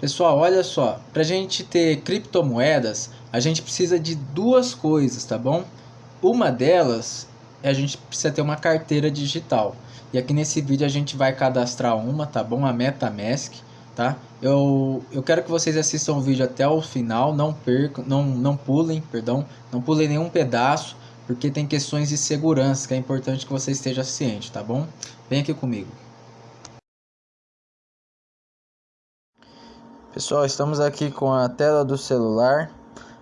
Pessoal, olha só, para a gente ter criptomoedas, a gente precisa de duas coisas, tá bom? Uma delas é a gente precisa ter uma carteira digital. E aqui nesse vídeo a gente vai cadastrar uma, tá bom? A MetaMask, tá? Eu, eu quero que vocês assistam o vídeo até o final, não percam, não, não pulem, perdão, não pulem nenhum pedaço, porque tem questões de segurança que é importante que você esteja ciente, tá bom? Vem aqui comigo. Pessoal, estamos aqui com a tela do celular.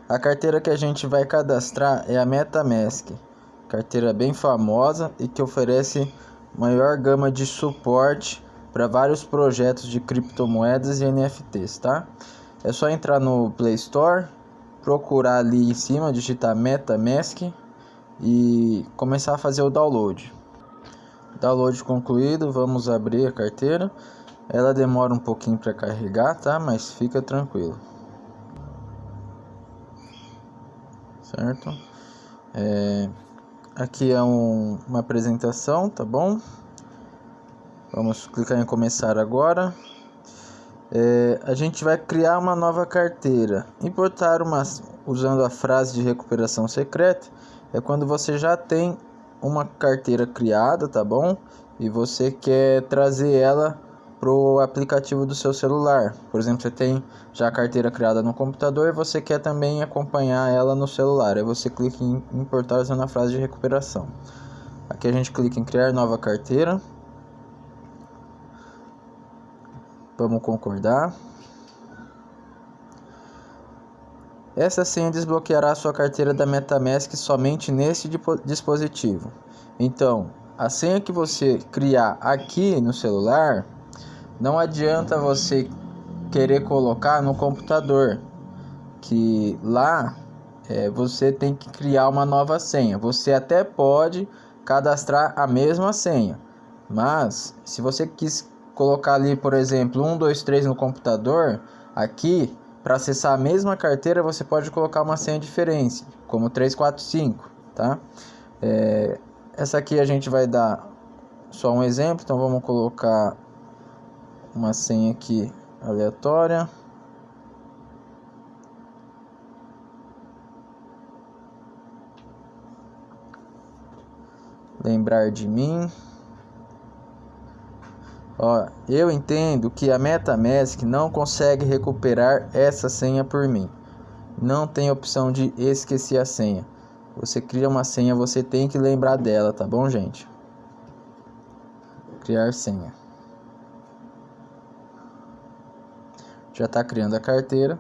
A carteira que a gente vai cadastrar é a MetaMask, carteira bem famosa e que oferece maior gama de suporte para vários projetos de criptomoedas e NFTs, tá? É só entrar no Play Store, procurar ali em cima, digitar MetaMask e começar a fazer o download. Download concluído, vamos abrir a carteira. Ela demora um pouquinho para carregar, tá? Mas fica tranquilo. Certo? É, aqui é um, uma apresentação, tá bom? Vamos clicar em começar agora. É, a gente vai criar uma nova carteira. Importar uma usando a frase de recuperação secreta é quando você já tem uma carteira criada, tá bom? E você quer trazer ela pro aplicativo do seu celular. Por exemplo, você tem já a carteira criada no computador e você quer também acompanhar ela no celular. Aí você clica em importar usando a frase de recuperação. Aqui a gente clica em criar nova carteira. Vamos concordar. Essa senha desbloqueará sua carteira da MetaMask somente nesse dispositivo. Então, a senha que você criar aqui no celular, não adianta você querer colocar no computador, que lá é, você tem que criar uma nova senha. Você até pode cadastrar a mesma senha, mas se você quis colocar ali, por exemplo, 1, 2, 3 no computador, aqui para acessar a mesma carteira, você pode colocar uma senha diferente, como 345, tá? É, essa aqui a gente vai dar só um exemplo, então vamos colocar uma senha aqui aleatória. Lembrar de mim. Ó, eu entendo que a MetaMask não consegue recuperar essa senha por mim. Não tem opção de esquecer a senha. Você cria uma senha, você tem que lembrar dela, tá bom, gente? Criar senha. Já está criando a carteira.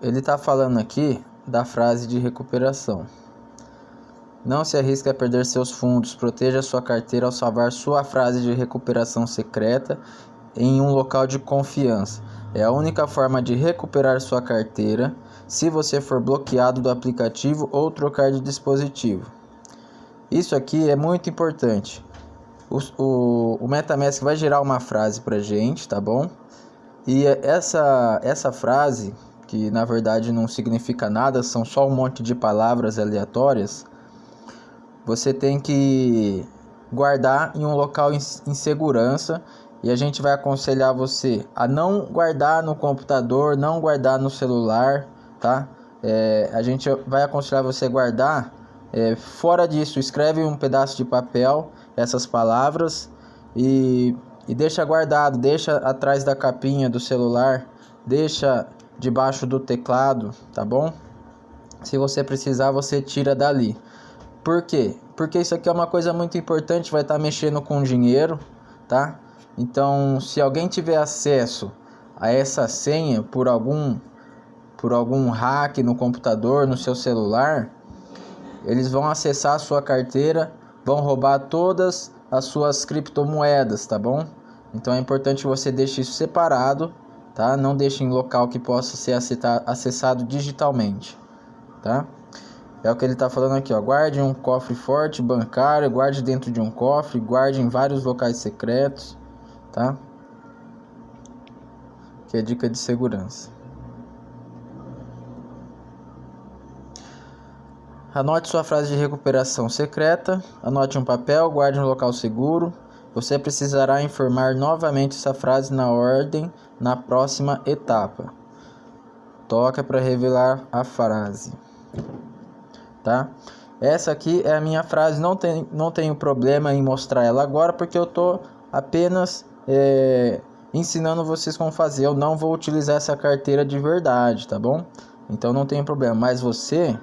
Ele está falando aqui da frase de recuperação. Não se arrisque a perder seus fundos. Proteja sua carteira ao salvar sua frase de recuperação secreta em um local de confiança. É a única forma de recuperar sua carteira se você for bloqueado do aplicativo ou trocar de dispositivo. Isso aqui é muito importante. O, o, o MetaMask vai gerar uma frase para gente, tá bom? E essa, essa frase, que na verdade não significa nada, são só um monte de palavras aleatórias você tem que guardar em um local em, em segurança e a gente vai aconselhar você a não guardar no computador, não guardar no celular, tá? É, a gente vai aconselhar você a guardar é, fora disso. Escreve um pedaço de papel essas palavras e, e deixa guardado, deixa atrás da capinha do celular, deixa debaixo do teclado, tá bom? Se você precisar, você tira dali. Por quê? Porque isso aqui é uma coisa muito importante, vai estar tá mexendo com dinheiro, tá? Então, se alguém tiver acesso a essa senha por algum por algum hack no computador, no seu celular, eles vão acessar a sua carteira, vão roubar todas as suas criptomoedas, tá bom? Então é importante você deixe isso separado, tá? Não deixe em local que possa ser acessado digitalmente, tá? É o que ele está falando aqui, ó. Guarde um cofre forte bancário, guarde dentro de um cofre, guarde em vários locais secretos, tá? Que é dica de segurança. Anote sua frase de recuperação secreta, anote um papel, guarde um local seguro. Você precisará informar novamente essa frase na ordem na próxima etapa. Toca para revelar a frase. Tá? Essa aqui é a minha frase, não, tem, não tenho problema em mostrar ela agora porque eu tô apenas é, ensinando vocês como fazer. Eu não vou utilizar essa carteira de verdade, tá bom? Então não tem problema. Mas você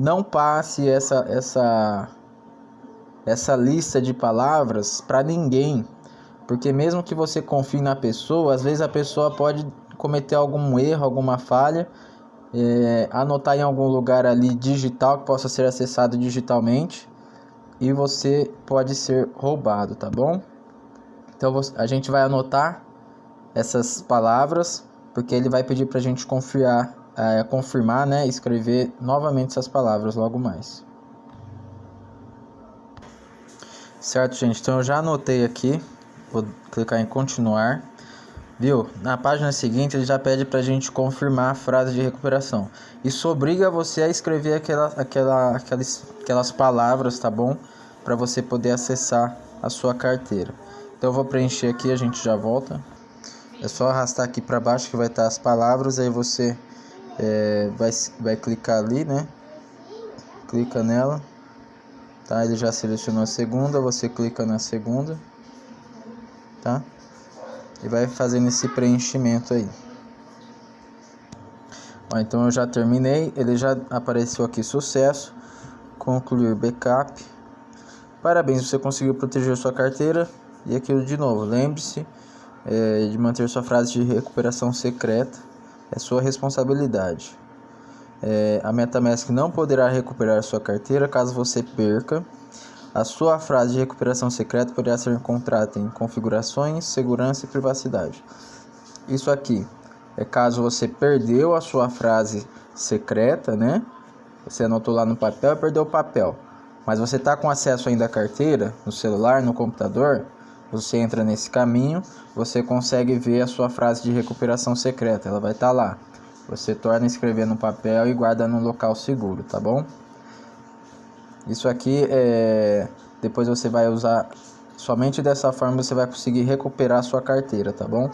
não passe essa essa essa lista de palavras para ninguém, porque mesmo que você confie na pessoa, às vezes a pessoa pode cometer algum erro, alguma falha, é, anotar em algum lugar ali digital que possa ser acessado digitalmente e você pode ser roubado, tá bom? Então a gente vai anotar essas palavras porque ele vai pedir para a gente confiar é, confirmar, né, escrever novamente essas palavras logo mais. Certo, gente? Então eu já anotei aqui. Vou clicar em continuar. Viu? Na página seguinte ele já pede para a gente confirmar a frase de recuperação. Isso obriga você a escrever aquela, aquela, aquelas, aquelas palavras, tá bom? Para você poder acessar a sua carteira. Então eu vou preencher aqui, a gente já volta. É só arrastar aqui para baixo que vai estar as palavras, aí você é, vai, vai clicar ali, né? Clica nela, tá? Ele já selecionou a segunda, você clica na segunda, tá? E vai fazendo esse preenchimento aí. Ó, então eu já terminei, ele já apareceu aqui sucesso, concluir backup. Parabéns, você conseguiu proteger sua carteira. E aquilo de novo, lembre-se é, de manter sua frase de recuperação secreta é sua responsabilidade. É, a MetaMask não poderá recuperar sua carteira caso você perca. A sua frase de recuperação secreta poderá ser encontrada em configurações, segurança e privacidade. Isso aqui é caso você perdeu a sua frase secreta, né? Você anotou lá no papel e perdeu o papel. Mas você está com acesso ainda à carteira, no celular, no computador, você entra nesse caminho, você consegue ver a sua frase de recuperação secreta, ela vai estar tá lá. Você torna a escrever no papel e guarda no local seguro, tá bom? Isso aqui é depois você vai usar somente dessa forma você vai conseguir recuperar a sua carteira, tá bom?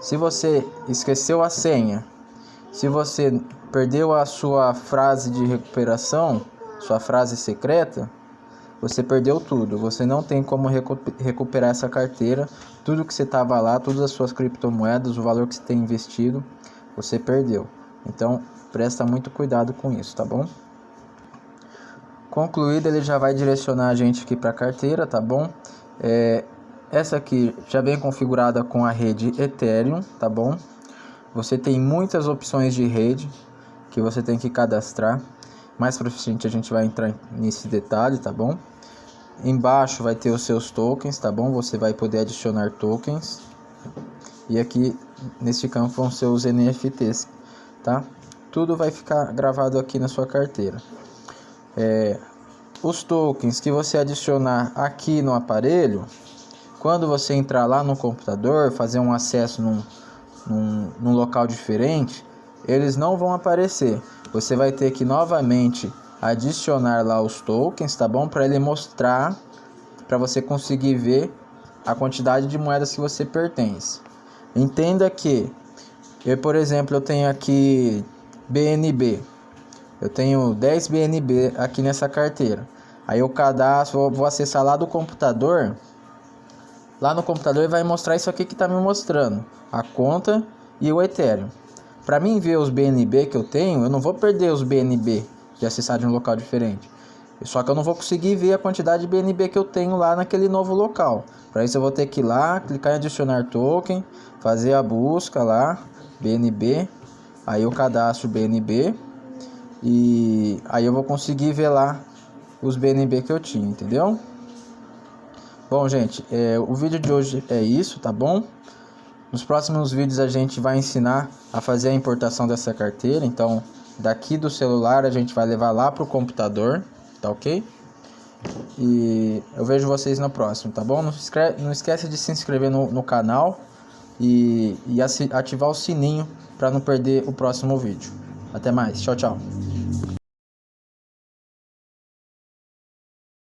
Se você esqueceu a senha, se você perdeu a sua frase de recuperação, sua frase secreta, você perdeu tudo. Você não tem como recu recuperar essa carteira. Tudo que você estava lá, todas as suas criptomoedas, o valor que você tem investido, você perdeu. Então, presta muito cuidado com isso, tá bom? Concluído, ele já vai direcionar a gente aqui para a carteira, tá bom? É, essa aqui já vem configurada com a rede Ethereum, tá bom? Você tem muitas opções de rede que você tem que cadastrar. Mais pra frente a gente vai entrar nesse detalhe, tá bom? Embaixo vai ter os seus tokens, tá bom? Você vai poder adicionar tokens. E aqui neste campo vão ser os NFTs, tá? Tudo vai ficar gravado aqui na sua carteira. É, os tokens que você adicionar aqui no aparelho, quando você entrar lá no computador, fazer um acesso num, num, num local diferente, eles não vão aparecer. Você vai ter que novamente adicionar lá os tokens, tá bom? Para ele mostrar, para você conseguir ver a quantidade de moedas que você pertence. Entenda que eu, por exemplo, eu tenho aqui BNB. Eu tenho 10 BNB aqui nessa carteira. Aí eu cadastro, vou acessar lá do computador. Lá no computador vai mostrar isso aqui que está me mostrando, a conta e o Ethereum. Para mim ver os BNB que eu tenho, eu não vou perder os BNB de acessar de um local diferente. Só que eu não vou conseguir ver a quantidade de BNB que eu tenho lá naquele novo local. Para isso eu vou ter que ir lá, clicar em adicionar token, fazer a busca lá, BNB, aí eu cadastro BNB e aí eu vou conseguir ver lá os BNB que eu tinha, entendeu? Bom, gente, é, o vídeo de hoje é isso, tá bom? Nos próximos vídeos a gente vai ensinar a fazer a importação dessa carteira, então daqui do celular a gente vai levar lá pro computador, tá ok? E eu vejo vocês no próximo, tá bom? Não, esquece, não esquece de se inscrever no, no canal e, e ativar o sininho para não perder o próximo vídeo. Até mais, tchau, tchau.